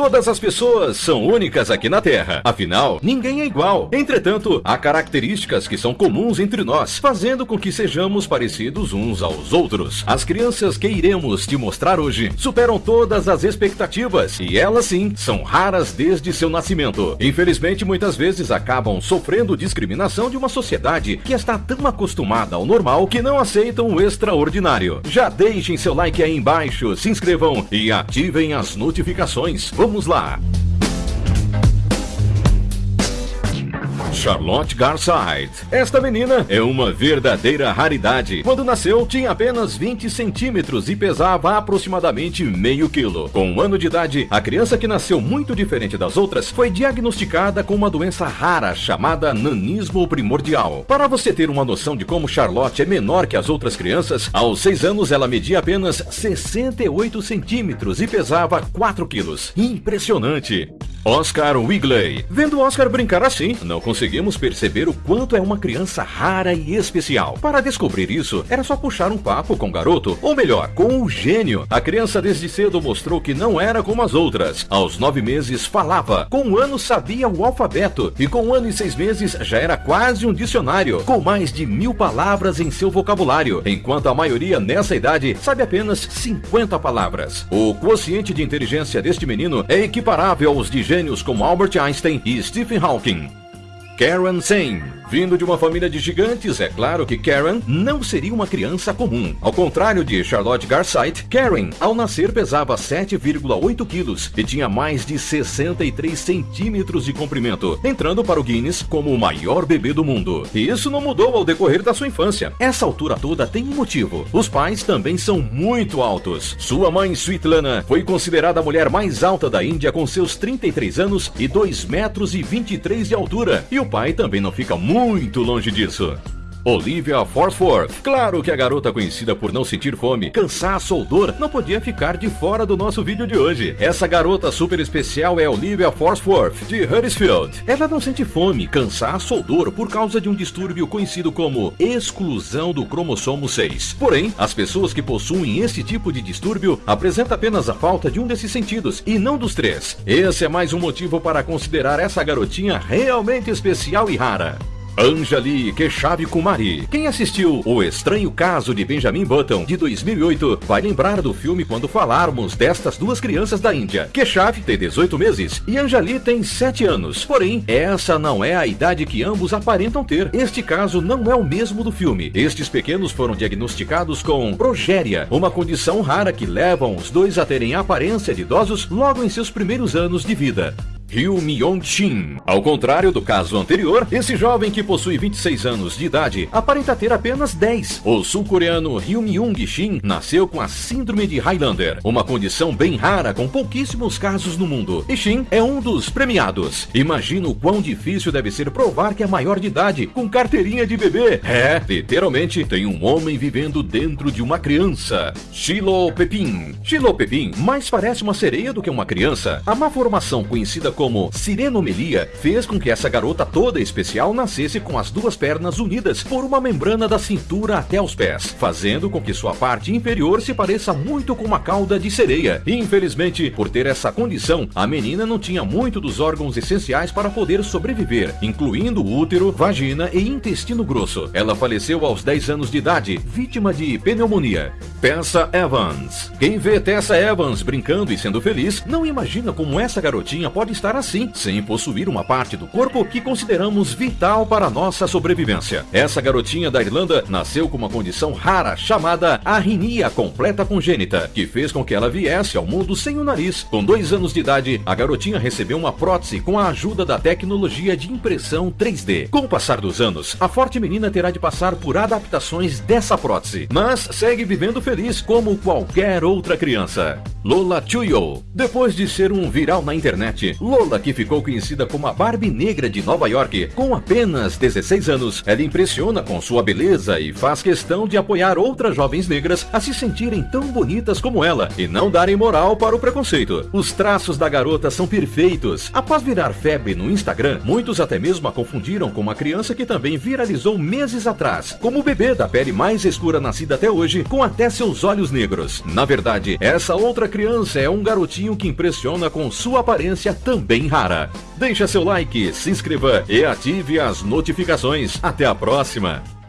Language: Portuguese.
Todas as pessoas são únicas aqui na Terra. Afinal, ninguém é igual. Entretanto, há características que são comuns entre nós, fazendo com que sejamos parecidos uns aos outros. As crianças que iremos te mostrar hoje superam todas as expectativas e elas sim são raras desde seu nascimento. Infelizmente, muitas vezes acabam sofrendo discriminação de uma sociedade que está tão acostumada ao normal que não aceitam o extraordinário. Já deixem seu like aí embaixo, se inscrevam e ativem as notificações. Vamos lá! Charlotte Garside. Esta menina é uma verdadeira raridade. Quando nasceu, tinha apenas 20 centímetros e pesava aproximadamente meio quilo. Com um ano de idade, a criança que nasceu muito diferente das outras foi diagnosticada com uma doença rara chamada nanismo primordial. Para você ter uma noção de como Charlotte é menor que as outras crianças, aos 6 anos ela media apenas 68 centímetros e pesava 4 quilos. Impressionante! Oscar Wigley. Vendo Oscar brincar assim, não conseguimos perceber o quanto é uma criança rara e especial. Para descobrir isso, era só puxar um papo com o garoto, ou melhor, com o gênio. A criança desde cedo mostrou que não era como as outras. Aos nove meses falava, com um ano sabia o alfabeto, e com um ano e seis meses já era quase um dicionário, com mais de mil palavras em seu vocabulário, enquanto a maioria nessa idade sabe apenas 50 palavras. O quociente de inteligência deste menino é equiparável aos de gênios como Albert Einstein e Stephen Hawking. Karen Sane Vindo de uma família de gigantes, é claro que Karen não seria uma criança comum. Ao contrário de Charlotte Garside, Karen, ao nascer, pesava 7,8 quilos e tinha mais de 63 centímetros de comprimento, entrando para o Guinness como o maior bebê do mundo. E isso não mudou ao decorrer da sua infância. Essa altura toda tem um motivo. Os pais também são muito altos. Sua mãe, Sweetlana, foi considerada a mulher mais alta da Índia com seus 33 anos e 2 metros e 23 de altura. E o pai também não fica muito muito longe disso. Olivia Forsworth. Claro que a garota conhecida por não sentir fome, cansaço ou dor não podia ficar de fora do nosso vídeo de hoje. Essa garota super especial é Olivia Forsworth, de Huddersfield. Ela não sente fome, cansaço ou dor por causa de um distúrbio conhecido como exclusão do cromossomo 6. Porém, as pessoas que possuem esse tipo de distúrbio apresentam apenas a falta de um desses sentidos e não dos três. Esse é mais um motivo para considerar essa garotinha realmente especial e rara. Anjali Keshav Kumari. Quem assistiu O Estranho Caso de Benjamin Button, de 2008, vai lembrar do filme quando falarmos destas duas crianças da Índia. Keshav tem 18 meses e Anjali tem 7 anos. Porém, essa não é a idade que ambos aparentam ter. Este caso não é o mesmo do filme. Estes pequenos foram diagnosticados com progéria, uma condição rara que levam os dois a terem a aparência de idosos logo em seus primeiros anos de vida. Ryu Myong-shin. Ao contrário do caso anterior, esse jovem que possui 26 anos de idade aparenta ter apenas 10. O sul-coreano Ryu Myung-shin nasceu com a síndrome de Highlander, uma condição bem rara com pouquíssimos casos no mundo. E Shin é um dos premiados. Imagina o quão difícil deve ser provar que é maior de idade com carteirinha de bebê. É, literalmente tem um homem vivendo dentro de uma criança. Shiloh Pepin. Shiloh Pepin mais parece uma sereia do que uma criança. A má formação conhecida como sirenomelia fez com que essa garota toda especial nascesse com as duas pernas unidas por uma membrana da cintura até os pés, fazendo com que sua parte inferior se pareça muito com uma cauda de sereia. Infelizmente, por ter essa condição, a menina não tinha muito dos órgãos essenciais para poder sobreviver, incluindo útero, vagina e intestino grosso. Ela faleceu aos 10 anos de idade, vítima de pneumonia. Tessa Evans. Quem vê Tessa Evans brincando e sendo feliz, não imagina como essa garotinha pode estar assim, sem possuir uma parte do corpo que consideramos vital para a nossa sobrevivência. Essa garotinha da Irlanda nasceu com uma condição rara chamada arritmia completa congênita, que fez com que ela viesse ao mundo sem o nariz. Com dois anos de idade, a garotinha recebeu uma prótese com a ajuda da tecnologia de impressão 3D. Com o passar dos anos, a forte menina terá de passar por adaptações dessa prótese, mas segue vivendo feliz como qualquer outra criança. Lola Chuyo. Depois de ser um viral na internet, Lola Lola, que ficou conhecida como a Barbie Negra de Nova York, com apenas 16 anos, ela impressiona com sua beleza e faz questão de apoiar outras jovens negras a se sentirem tão bonitas como ela e não darem moral para o preconceito. Os traços da garota são perfeitos. Após virar febre no Instagram, muitos até mesmo a confundiram com uma criança que também viralizou meses atrás, como o bebê da pele mais escura nascida até hoje, com até seus olhos negros. Na verdade, essa outra criança é um garotinho que impressiona com sua aparência também rara. Deixa seu like, se inscreva e ative as notificações. Até a próxima!